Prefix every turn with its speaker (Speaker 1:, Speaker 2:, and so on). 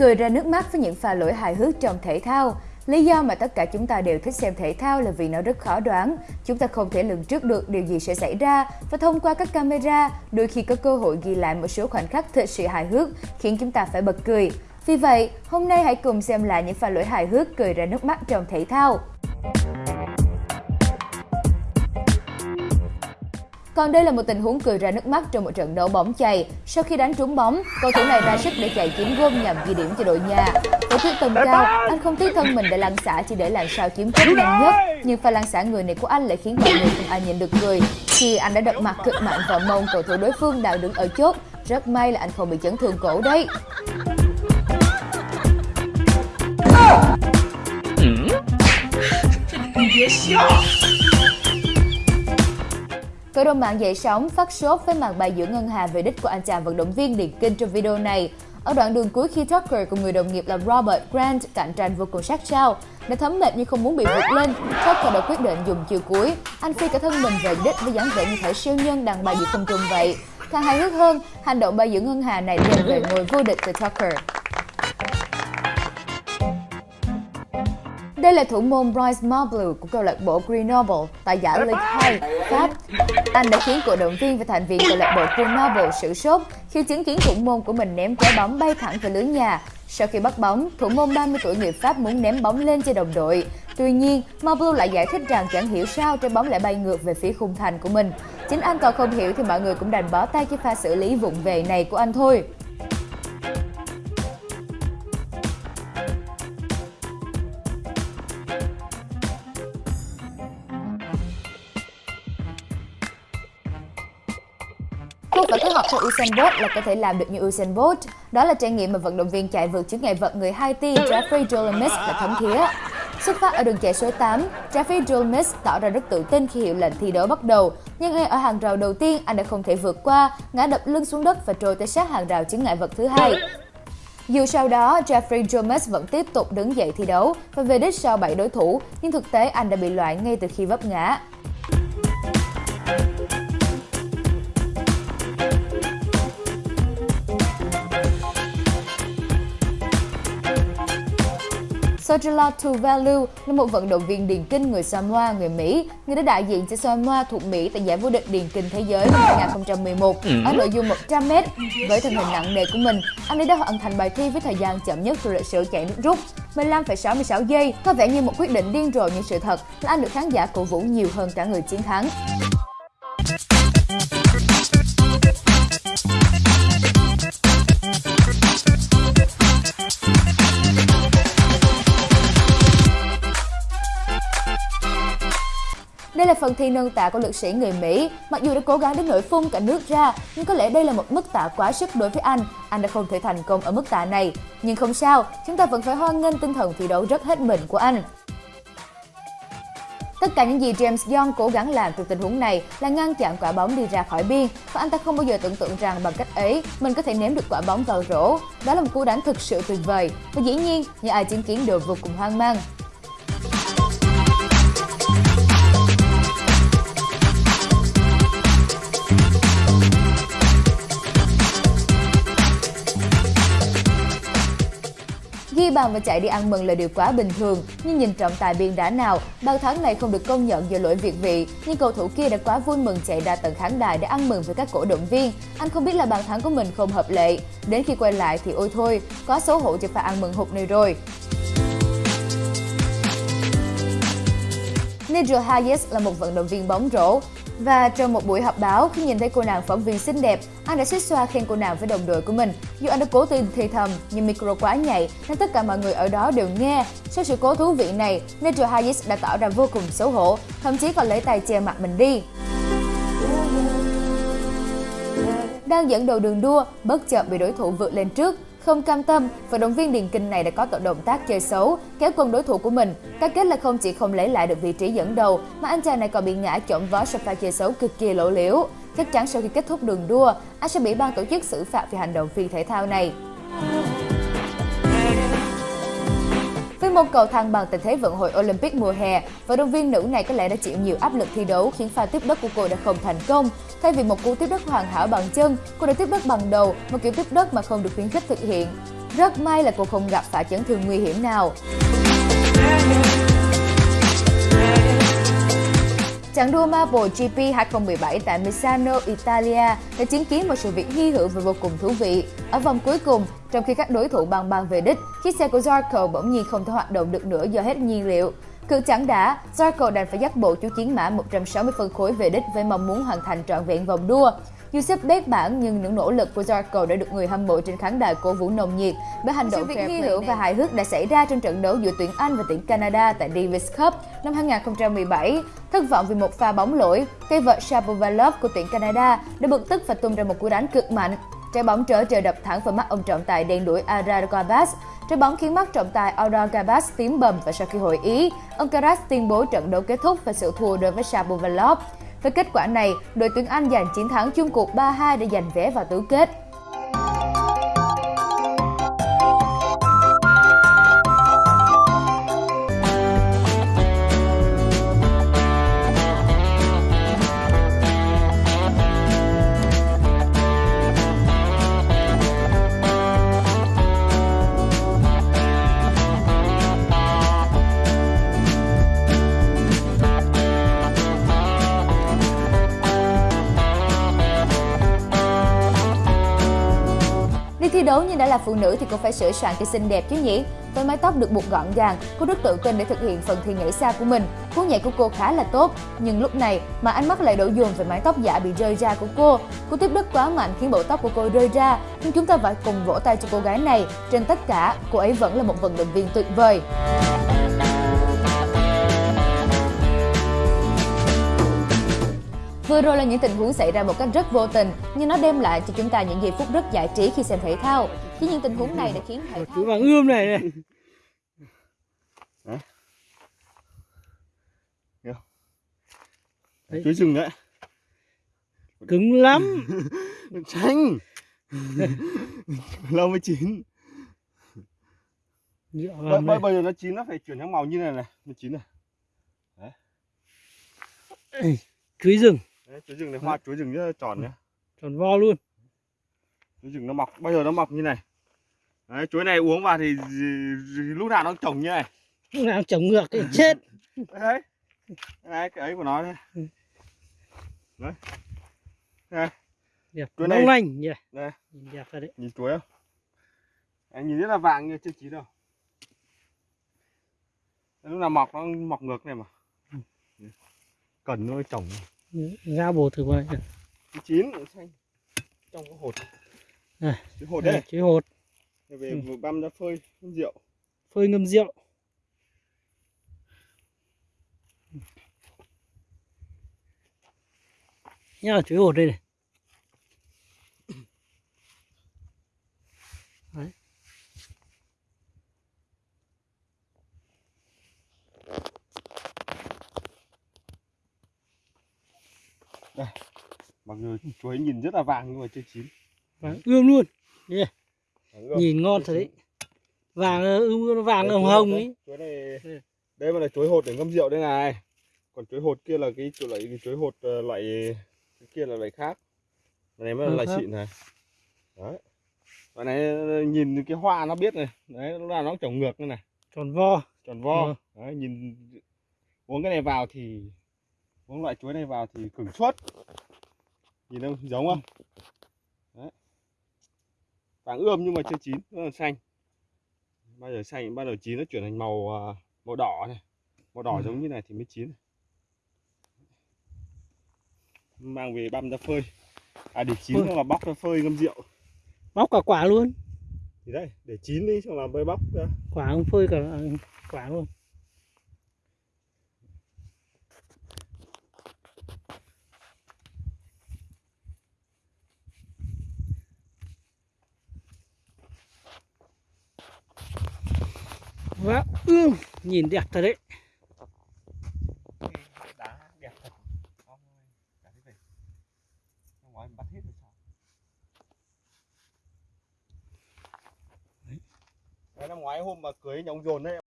Speaker 1: cười ra nước mắt với những pha lỗi hài hước trong thể thao. Lý do mà tất cả chúng ta đều thích xem thể thao là vì nó rất khó đoán. Chúng ta không thể lường trước được điều gì sẽ xảy ra và thông qua các camera, đôi khi có cơ hội ghi lại một số khoảnh khắc thật sự hài hước khiến chúng ta phải bật cười. Vì vậy, hôm nay hãy cùng xem lại những pha lỗi hài hước cười ra nước mắt trong thể thao. Còn đây là một tình huống cười ra nước mắt trong một trận đấu bóng chày. Sau khi đánh trúng bóng, cầu thủ này ra sức để chạy chiếm gôn nhằm ghi điểm cho đội nhà. Với quyết tâm cao, anh không tiếc thân mình để lăn xả chỉ để làm sao chiếm cúp nhanh nhất. Nhưng pha lăn xả người này của anh lại khiến mọi người không ai nhìn được cười. Khi anh đã đập mặt cực mạnh vào mông cầu thủ đối phương đang đứng ở chốt, rất may là anh không bị chấn thương cổ đấy. Cộng đồng mạng dậy sóng phát sốt với màn bài giữa ngân hà về đích của anh chàng vận động viên điền kinh trong video này. Ở đoạn đường cuối khi Tucker cùng người đồng nghiệp là Robert Grant cạnh tranh vô cùng sát sao, đã thấm mệt nhưng không muốn bị vượt lên, Tucker đã quyết định dùng chiều cuối. Anh phi cả thân mình về đích với dáng vẻ như thể siêu nhân đang bay giữa không trung vậy. Càng hài hước hơn, hành động bay giữa ngân hà này đem về ngôi vô địch từ Tucker. Đây là thủ môn Bryce Marble của câu lạc bộ Grenoble tại giải Ligue 2, Pháp. Anh đã khiến cổ động viên và thành viên câu lạc bộ Grenoble sử sốt khi chứng kiến thủ môn của mình ném trái bóng bay thẳng về lưới nhà. Sau khi bắt bóng, thủ môn 30 tuổi người Pháp muốn ném bóng lên cho đồng đội. Tuy nhiên, Mablu lại giải thích rằng chẳng hiểu sao trái bóng lại bay ngược về phía khung thành của mình. Chính anh còn không hiểu thì mọi người cũng đành bó tay cho pha xử lý vụng về này của anh thôi. Không phải kết hợp theo Usain Bolt là có thể làm được như Usain Bolt. Đó là trải nghiệm mà vận động viên chạy vượt chướng ngại vật người Haiti Jeffrey Jolimis đã thấm thía. Xuất phát ở đường chạy số 8, Jeffrey Jolimis tỏ ra rất tự tin khi hiệu lệnh thi đấu bắt đầu. Nhưng ngay ở hàng rào đầu tiên, anh đã không thể vượt qua, ngã đập lưng xuống đất và trôi tới sát hàng rào chướng ngại vật thứ hai. Dù sau đó, Jeffrey Jones vẫn tiếp tục đứng dậy thi đấu và về đích sau 7 đối thủ, nhưng thực tế anh đã bị loại ngay từ khi vấp ngã. Sojala Tuvalu là một vận động viên điền kinh người Samoa, người Mỹ. Người đã đại diện cho Samoa thuộc Mỹ tại giải vô địch điền kinh thế giới năm 2011 ở nội dung 100m. Với thân hình nặng nề của mình, anh ấy đã hoàn thành bài thi với thời gian chậm nhất trong lịch sử chạy nước rút 15,66 giây. Có vẻ như một quyết định điên rồ nhưng sự thật là anh được khán giả cổ vũ nhiều hơn cả người chiến thắng. Đây là phần thi nâng tạ của lực sĩ người Mỹ. Mặc dù đã cố gắng đến nỗi phun cả nước ra, nhưng có lẽ đây là một mức tạ quá sức đối với anh. Anh đã không thể thành công ở mức tạ này. Nhưng không sao, chúng ta vẫn phải hoan nghênh tinh thần thi đấu rất hết mình của anh. Tất cả những gì James Young cố gắng làm từ tình huống này là ngăn chặn quả bóng đi ra khỏi biên và anh ta không bao giờ tưởng tượng rằng bằng cách ấy mình có thể ném được quả bóng vào rổ. Đó là một cú đánh thực sự tuyệt vời và dĩ nhiên những ai chứng kiến đều vô cùng hoang mang. Bàn và chạy đi ăn mừng là điều quá bình thường, nhưng nhìn trọng tài biên đá nào, bàn thắng này không được công nhận do lỗi việt vị, nhưng cầu thủ kia đã quá vui mừng chạy ra tận khán đài để ăn mừng với các cổ động viên. Anh không biết là bàn thắng của mình không hợp lệ, đến khi quay lại thì ôi thôi, quá xấu hổ cho pha ăn mừng hụt này rồi. Nigel Hayes là một vận động viên bóng rổ. Và trong một buổi họp báo, khi nhìn thấy cô nàng phóng viên xinh đẹp, anh đã xích xoa khen cô nàng với đồng đội của mình. Dù anh đã cố tình thì thầm, nhưng micro quá nhạy nên tất cả mọi người ở đó đều nghe. Sau sự cố thú vị này, Nigel Hayes đã tỏ ra vô cùng xấu hổ, thậm chí còn lấy tay che mặt mình đi. Đang dẫn đầu đường đua, bất chợt bị đối thủ vượt lên trước, không cam tâm, vận động viên điền kinh này đã có tội động tác chơi xấu, kéo quân đối thủ của mình. Các kết là không chỉ không lấy lại được vị trí dẫn đầu, mà anh chàng này còn bị ngã trộm vó sau pha chơi xấu cực kỳ lỗ liễu. Chắc chắn sau khi kết thúc đường đua, anh sẽ bị ban tổ chức xử phạt vì hành động phi thể thao này. Với môn cầu thăng bằng tình thế vận hội Olympic mùa hè, vận động viên nữ này có lẽ đã chịu nhiều áp lực thi đấu khiến pha tiếp đất của cô đã không thành công. Thay vì một cú tiếp đất hoàn hảo bằng chân, cô đã tiếp đất bằng đầu, một kiểu tiếp đất mà không được khuyến khích thực hiện. Rất may là cô không gặp phải chấn thương nguy hiểm nào. Trận đua Marvel GP 2017 tại Misano, Italia đã chứng kiến một sự việc hy hữu và vô cùng thú vị. Ở vòng cuối cùng, trong khi các đối thủ băng băng về đích, chiếc xe của Zarco bỗng nhiên không thể hoạt động được nữa do hết nhiên liệu. Cực chẳng đã, Zarco đành phải dắt bộ chú chiến mã 160 phân khối về đích với mong muốn hoàn thành trọn vẹn vòng đua. Dù xếp bét bảng nhưng những nỗ lực của Zarco đã được người hâm mộ trên khán đài cổ vũ nồng nhiệt bởi hành động fair hy hữu và hài hước đã xảy ra trong trận đấu giữa tuyển Anh và tuyển Canada tại Davis Cup năm 2017. Thất vọng vì một pha bóng lỗi, cây vợt Shapovalov của tuyển Canada đã bực tức và tung ra một cú đánh cực mạnh. Trái bóng trở trời đập thẳng vào mắt ông trọng tài đen đuổi Ara Garbas. Trái bóng khiến mắt trọng tài Ara Garbas tím bầm và sau khi hội ý, ông Karas tuyên bố trận đấu kết thúc và sự thua đối với Shapovalov. Với kết quả này, đội tuyển Anh giành chiến thắng chung cuộc 3-2 để giành vé vào tứ kết. Thi đấu nhưng đã là phụ nữ thì cô phải sửa soạn cho xinh đẹp chứ nhỉ? Với mái tóc được buộc gọn gàng, cô rất tự tin để thực hiện phần thi nhảy xa của mình. Cú nhảy của cô khá là tốt, nhưng lúc này mà ánh mắt lại đổ dồn về mái tóc giả bị rơi ra của cô. Cú tiếp đất quá mạnh khiến bộ tóc của cô rơi ra, nhưng chúng ta phải cùng vỗ tay cho cô gái này. Trên tất cả, cô ấy vẫn là một vận động viên tuyệt vời. Vừa rồi là những tình huống xảy ra một cách rất vô tình, nhưng nó đem lại cho chúng ta những giây phút rất giải trí khi xem thể thao. Chỉ những tình huống này đã khiến thể thao
Speaker 2: Chú vàng ươm này này. Đấy.
Speaker 3: chuối rừng đấy.
Speaker 2: Cứng lắm.
Speaker 3: Xanh lâu mới chín.
Speaker 2: Nhựa
Speaker 3: bây,
Speaker 2: vàng
Speaker 3: bây, bây giờ nó chín nó phải chuyển sang màu như này này. Nó chín này.
Speaker 2: Ê, chuối rừng
Speaker 3: đấy, chuối rừng này hoa chuối rừng rất là tròn nhá.
Speaker 2: Tròn vo luôn.
Speaker 3: Chuối rừng nó mọc bây giờ nó mọc như này. Đấy, chuối này uống vào thì, lúc nào nó trồng như này.
Speaker 2: Lúc nào trồng ngược thì chết.
Speaker 3: Đấy đấy cái ấy của nó đây
Speaker 2: Ừ.
Speaker 3: đấy.
Speaker 2: Đẹp
Speaker 3: Chuối này-
Speaker 2: lanh nhỉ?
Speaker 3: Đây.
Speaker 2: Nhìn đẹp thật đấy.
Speaker 3: Nhìn chuối không? Anh nhìn rất là vàng như chưa chín đâu. Lúc nào mọc nó mọc ngược này mà. Cần nó trồng
Speaker 2: ra bồ thử đây
Speaker 3: chín. Xanh trong cái hột.
Speaker 2: Này.
Speaker 3: cái hột
Speaker 2: Đây, chuối hột.
Speaker 3: Để về
Speaker 2: Ừ.
Speaker 3: vừa băm ra phơi ngâm rượu.
Speaker 2: Phơi ngâm rượu. Nhá chuối hột đây này
Speaker 3: mặc dù chuối nhìn rất là vàng nhưng mà chưa chín.
Speaker 2: Vàng ươm luôn.
Speaker 3: Ươm.
Speaker 2: nhìn ngon thật đấy. Vàng ờ, ươm nó vàng
Speaker 3: Đây,
Speaker 2: hồng hồng ấy.
Speaker 3: đấy. chuối này đây mà là chuối hột để ngâm rượu đây này. Còn chuối hột kia là cái chỗ loại cái chuối hột ờ, loại cái kia là loại khác. Cái này mới là
Speaker 2: Ừ
Speaker 3: loại
Speaker 2: hả?
Speaker 3: xịn này. Đấy. Cái này ờ, nhìn cái hoa nó biết này. Đấy lúc nào nó trồng ngược như này.
Speaker 2: Tròn vo.
Speaker 3: Tròn vo.
Speaker 2: Ừ.
Speaker 3: đấy, nhìn uống cái này vào thì uống loại chuối này vào thì cứng suốt. Nhìn không giống không? Đấy. Vàng ươm nhưng mà chưa chín nó là xanh. Bao giờ xanh bao giờ chín nó chuyển thành màu à, màu đỏ này. Màu đỏ
Speaker 2: Ừ.
Speaker 3: giống như này thì mới chín mang về băm ra phơi. À để chín xong là bóc ra phơi ngâm rượu.
Speaker 2: Bóc cả quả luôn.
Speaker 3: Thì đây để chín đi xong là mới bóc ra.
Speaker 2: Quả không phơi cả quả luôn Vâng và ươm ừ, nhìn đẹp thật đấy.
Speaker 3: Năm ngoái đấy năm ngoái hôm mà cưới nhà ông dồn đấy